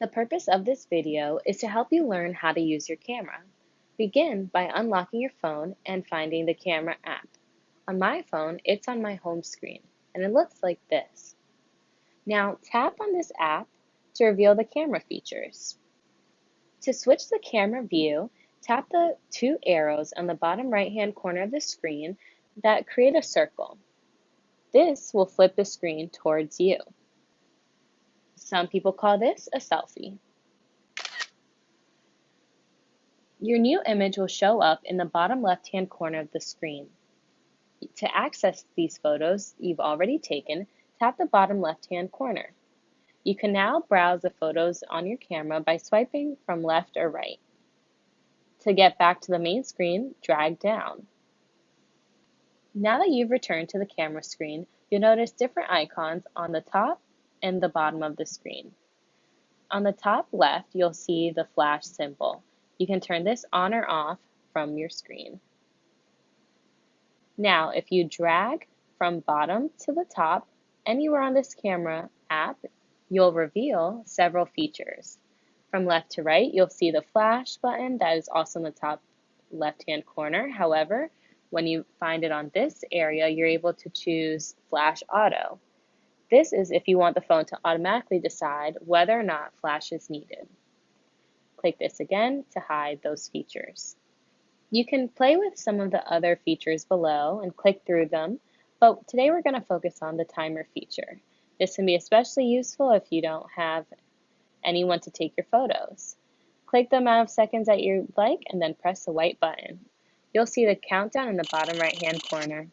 The purpose of this video is to help you learn how to use your camera. Begin by unlocking your phone and finding the camera app. On my phone, it's on my home screen, and it looks like this. Now tap on this app to reveal the camera features. To switch the camera view, tap the two arrows on the bottom right hand corner of the screen that create a circle. This will flip the screen towards you. Some people call this a selfie. Your new image will show up in the bottom left-hand corner of the screen. To access these photos you've already taken, tap the bottom left-hand corner. You can now browse the photos on your camera by swiping from left or right. To get back to the main screen, drag down. Now that you've returned to the camera screen, you'll notice different icons on the top and the bottom of the screen. On the top left, you'll see the flash symbol. You can turn this on or off from your screen. Now, if you drag from bottom to the top anywhere on this camera app, you'll reveal several features. From left to right, you'll see the flash button that is also in the top left-hand corner. However, when you find it on this area, you're able to choose flash auto. This is if you want the phone to automatically decide whether or not flash is needed. Click this again to hide those features. You can play with some of the other features below and click through them, but today we're going to focus on the timer feature. This can be especially useful if you don't have anyone to take your photos. Click the amount of seconds that you like and then press the white button. You'll see the countdown in the bottom right hand corner.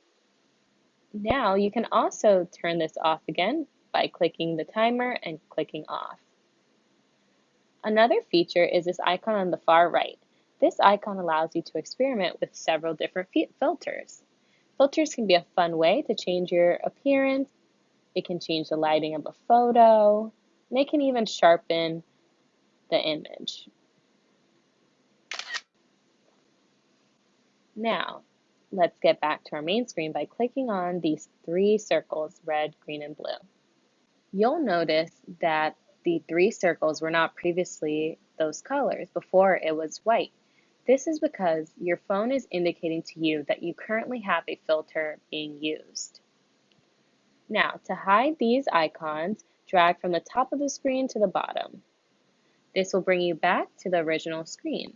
Now you can also turn this off again by clicking the timer and clicking off. Another feature is this icon on the far right. This icon allows you to experiment with several different filters. Filters can be a fun way to change your appearance. It can change the lighting of a photo, and it can even sharpen the image. Now, let's get back to our main screen by clicking on these three circles, red, green, and blue. You'll notice that the three circles were not previously those colors. Before it was white. This is because your phone is indicating to you that you currently have a filter being used. Now, to hide these icons, drag from the top of the screen to the bottom. This will bring you back to the original screen.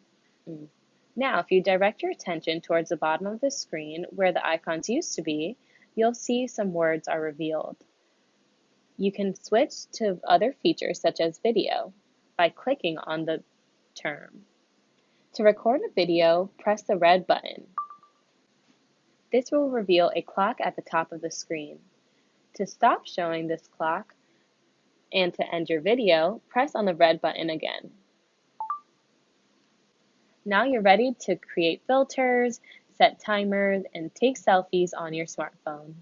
Mm. Now, if you direct your attention towards the bottom of the screen where the icons used to be, you'll see some words are revealed. You can switch to other features such as video by clicking on the term. To record a video, press the red button. This will reveal a clock at the top of the screen. To stop showing this clock and to end your video, press on the red button again. Now you're ready to create filters, set timers, and take selfies on your smartphone.